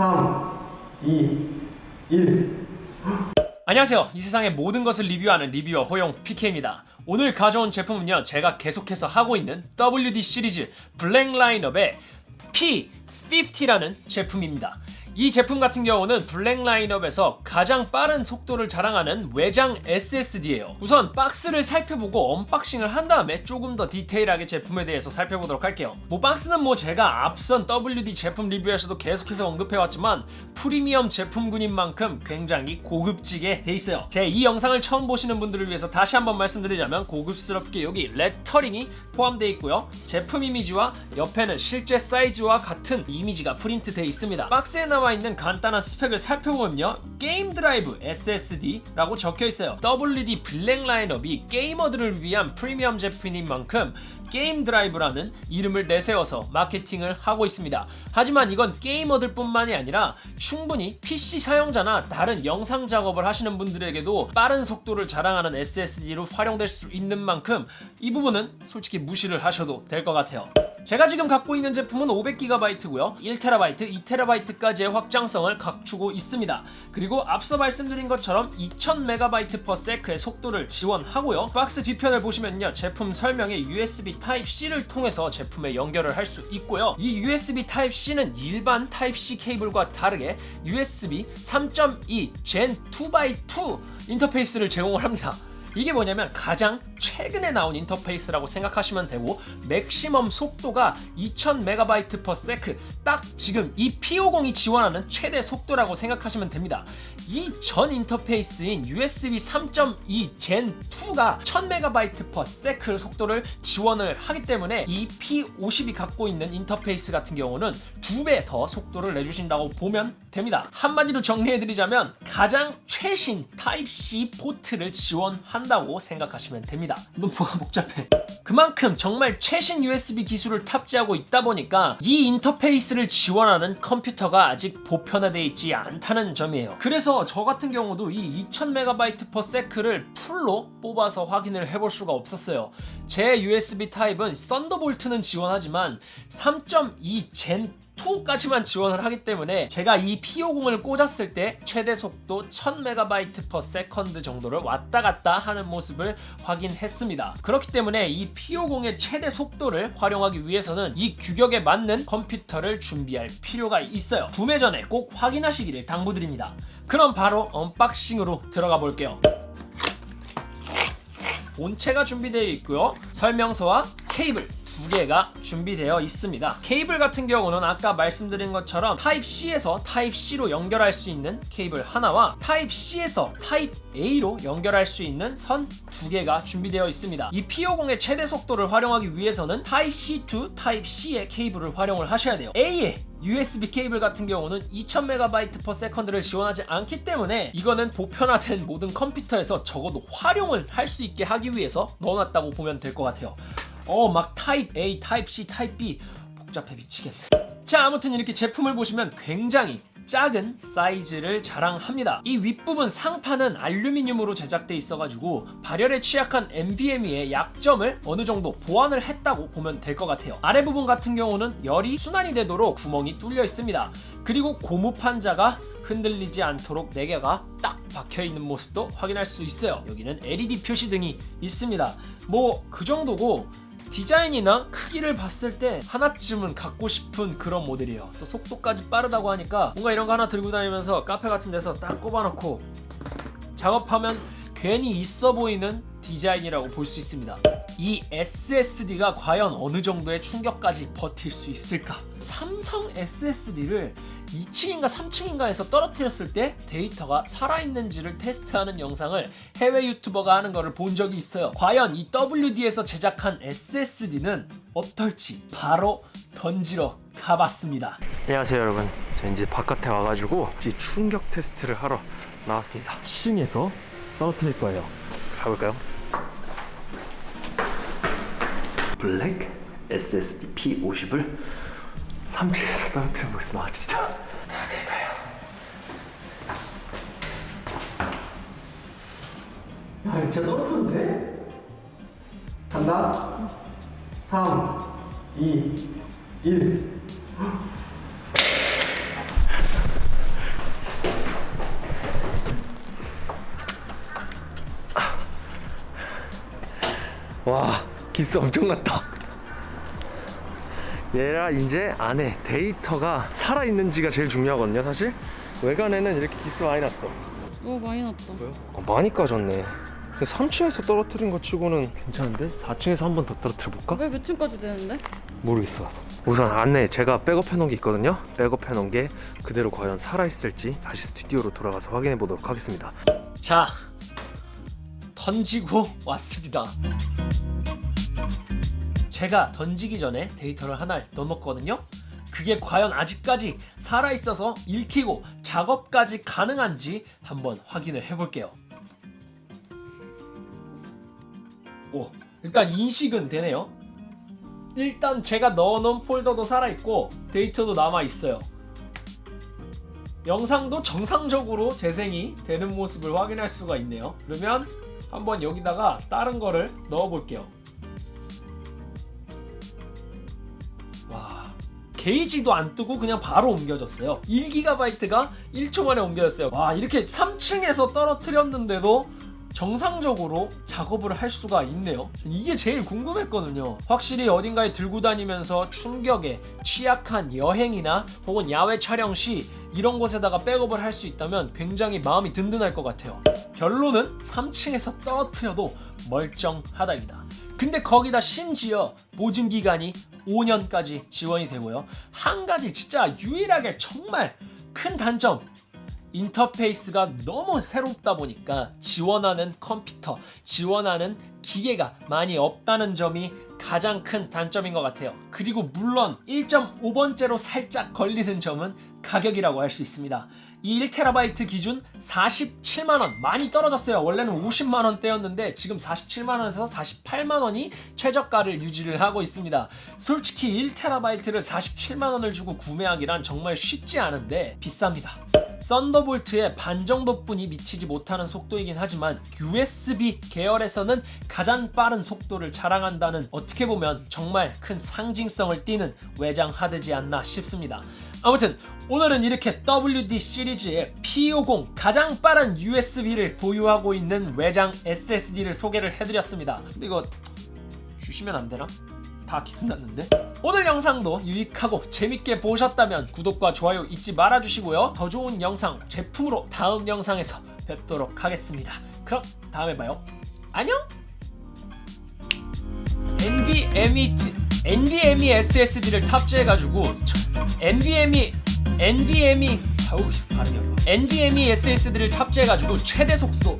3, 2, 1. 안녕하세요. 이 세상의 모든 것을 리뷰하는 리뷰어 호용 PK입니다. 오늘 가져온 제품은요. 제가 계속해서 하고 있는 WD 시리즈 블랙 라인업의 P50라는 제품입니다. 이 제품 같은 경우는 블랙 라인업에서 가장 빠른 속도를 자랑하는 외장 SSD예요. 우선 박스를 살펴보고 unboxing을 한 다음에 조금 더 디테일하게 제품에 대해서 살펴보도록 할게요. 뭐 박스는 뭐 제가 앞선 WD 제품 리뷰에서도 계속해서 언급해왔지만 프리미엄 제품군인 만큼 굉장히 고급지게 돼 있어요. 제 이 영상을 처음 보시는 분들을 위해서 다시 한번 말씀드리자면 고급스럽게 여기 레터링이 포함되어 있고요. 제품 이미지와 옆에는 실제 사이즈와 같은 이미지가 프린트되어 있습니다. 박스에 나와 있는 간단한 스펙을 살펴보면요. 게임 드라이브 SSD라고 적혀 있어요. WD 블랙 라인업이 게이머들을 위한 프리미엄 제품인 만큼 게임 드라이브라는 이름을 내세워서 마케팅을 하고 있습니다. 하지만 이건 게이머들 뿐만이 아니라 충분히 PC 사용자나 다른 영상 작업을 하시는 분들에게도 빠른 속도를 자랑하는 SSD로 활용될 수 있는 만큼 이 부분은 솔직히 무시를 하셔도 될 것 같아요. 제가 지금 갖고 있는 제품은 500GB고요. 1TB, 2TB까지의 확장성을 갖추고 있습니다. 그리고 앞서 말씀드린 것처럼 2000MB/s의 속도를 지원하고요. 박스 뒤편을 보시면요. 제품 설명에 USB Type-C를 통해서 제품에 연결을 할 수 있고요. 이 USB Type-C는 일반 Type-C 케이블과 다르게 USB 3.2 Gen 2x2 인터페이스를 제공을 합니다 이게 뭐냐면 가장 최근에 나온 인터페이스라고 생각하시면 되고 맥시멈 속도가 2000MB/s 딱 지금 이 P50이 지원하는 최대 속도라고 생각하시면 됩니다. 이 전 인터페이스인 USB 3.2 Gen 2가 1000MB/s 속도를 지원을 하기 때문에 이 P50이 갖고 있는 인터페이스 같은 경우는 두 배 더 속도를 내주신다고 보면 됩니다. 한마디로 정리해드리자면 가장 최신 Type-C 포트를 지원 한다고 생각하시면 됩니다. 너 뭐가 복잡해. 그만큼 정말 최신 USB 기술을 탑재하고 있다 보니까 이 인터페이스를 지원하는 컴퓨터가 아직 보편화되어 있지 않다는 점이에요. 그래서 저 같은 경우도 이 2000MB/s를 풀로 뽑아서 확인을 해볼 수가 없었어요. 제 USB 타입은 썬더볼트는 지원하지만 3.2 Gen 2까지만 지원을 하기 때문에 제가 이 P50을 꽂았을 때 최대 속도 1000MB/s 정도를 왔다 갔다 하는 모습을 확인했습니다. 그렇기 때문에 이 P50의 최대 속도를 활용하기 위해서는 이 규격에 맞는 컴퓨터를 준비할 필요가 있어요. 구매 전에 꼭 확인하시기를 당부드립니다. 그럼 바로 unboxing으로 들어가 볼게요. 본체가 준비되어 있고요. 설명서와 케이블, 두 개가 준비되어 있습니다. 케이블 같은 경우는 아까 말씀드린 것처럼 타입C에서 타입C로 연결할 수 있는 케이블 하나와 타입C에서 타입A로 연결할 수 있는 선 두 개가 준비되어 있습니다. 이 P50의 최대 속도를 활용하기 위해서는 타입C to 타입C의 케이블을 활용을 하셔야 돼요. A의 USB 케이블 같은 경우는 2000MB/s를 지원하지 않기 때문에 이거는 보편화된 모든 컴퓨터에서 적어도 활용을 할 수 있게 하기 위해서 넣어놨다고 보면 될 것 같아요. 어 막 타입 A, 타입 C, 타입 B 복잡해 미치겠네 자 아무튼 이렇게 제품을 보시면 굉장히 작은 사이즈를 자랑합니다. 이 윗부분 상판은 알루미늄으로 제작돼 있어가지고 발열에 취약한 NVMe의 약점을 어느 정도 보완을 했다고 보면 될 것 같아요. 아래 부분 같은 경우는 열이 순환이 되도록 구멍이 뚫려 있습니다. 그리고 고무 판자가 흔들리지 않도록 4개가 딱 박혀있는 모습도 확인할 수 있어요. 여기는 LED 표시등이 있습니다. 뭐 그 정도고 디자인이나 크기를 봤을 때 하나쯤은 갖고 싶은 그런 모델이에요. 또 속도까지 빠르다고 하니까 뭔가 이런 거 하나 들고 다니면서 카페 같은 데서 딱 꼽아놓고 작업하면 괜히 있어 보이는 디자인이라고 볼 수 있습니다 이 SSD가 과연 어느 정도의 충격까지 버틸 수 있을까? 삼성 SSD를 2층인가 3층인가에서 떨어뜨렸을 때 데이터가 살아있는지를 테스트하는 영상을 해외 유튜버가 하는 것을 본 적이 있어요. 과연 이 WD에서 제작한 SSD는 어떨지 바로 던지러 가봤습니다. 안녕하세요 여러분. 저 이제 바깥에 와가지고 이제 충격 테스트를 하러 나왔습니다. 2층에서 떨어뜨릴 거예요. 가볼까요? 블랙 SSD P50을 3층에서 떨어뜨려 보겠습니다. 아, 진짜. 아, 될까요? 야, 진짜 떨어뜨려도 돼? 간다. 3, 2, 1. 와. 기스 엄청 났다 얘라 이제 안에 데이터가 살아있는지가 제일 중요하거든요 사실 외관에는 이렇게 기스 많이 났어 오 많이 났다. 어, 많이 까졌네 근데 3층에서 떨어뜨린 것 치고는 괜찮은데? 4층에서 한 번 더 떨어뜨려 볼까? 왜 몇 층까지 되는데? 모르겠어 나도. 우선 안에 제가 백업해 놓은 게 있거든요 백업해 놓은 게 그대로 과연 살아있을지 다시 스튜디오로 돌아가서 확인해 보도록 하겠습니다 자 던지고 왔습니다 제가 던지기 전에 데이터를 하나 넣어놓거든요. 그게 과연 아직까지 살아있어서 읽히고 작업까지 가능한지 한번 확인을 해볼게요. 오 일단 인식은 되네요. 일단 제가 넣어놓은 폴더도 살아있고 데이터도 남아있어요. 영상도 정상적으로 재생이 되는 모습을 확인할 수가 있네요. 그러면 한번 여기다가 다른 거를 넣어 볼게요 게이지도 안 뜨고 그냥 바로 옮겨졌어요. 1GB가 1초 만에 옮겨졌어요. 와 이렇게 3층에서 떨어뜨렸는데도 정상적으로 작업을 할 수가 있네요. 이게 제일 궁금했거든요. 확실히 어딘가에 들고 다니면서 충격에 취약한 여행이나 혹은 야외 촬영 시 이런 곳에다가 백업을 할 수 있다면 굉장히 마음이 든든할 것 같아요. 결론은 3층에서 떨어뜨려도 멀쩡하다입니다. 근데 거기다 심지어 보증 기간이 5년까지 지원이 되고요 한 가지 진짜 유일하게 정말 큰 단점 인터페이스가 너무 새롭다 보니까 지원하는 컴퓨터, 지원하는 기계가 많이 없다는 점이 가장 큰 단점인 것 같아요. 그리고 물론 1.5번째로 살짝 걸리는 점은 가격이라고 할 수 있습니다. 이 1TB 기준 47만원 많이 떨어졌어요. 원래는 50만원대였는데 지금 47만원에서 48만원이 최저가를 유지를 하고 있습니다. 솔직히 1TB를 47만원을 주고 구매하기란 정말 쉽지 않은데 비쌉니다. 썬더볼트의 반 정도뿐이 미치지 못하는 속도이긴 하지만 USB 계열에서는 가장 빠른 속도를 자랑한다는 어떻게 보면 정말 큰 상징성을 띠는 외장 하드지 않나 싶습니다. 아무튼 오늘은 이렇게 WD 시리즈의 P50 가장 빠른 USB를 보유하고 있는 외장 SSD를 소개를 해드렸습니다. 근데 이거 주시면 안 되나? 다 기스났는데? 오늘 영상도 유익하고 재밌게 보셨다면 구독과 좋아요 잊지 말아주시고요. 더 좋은 영상, 제품으로 다음 영상에서 뵙도록 하겠습니다. 그럼 다음에 봐요. 안녕! NVMe, NVMe SSD를 탑재해가지고 NVMe, NVMe 아우 발음이 어려워. NVMe SSD를 탑재해가지고 최대 속도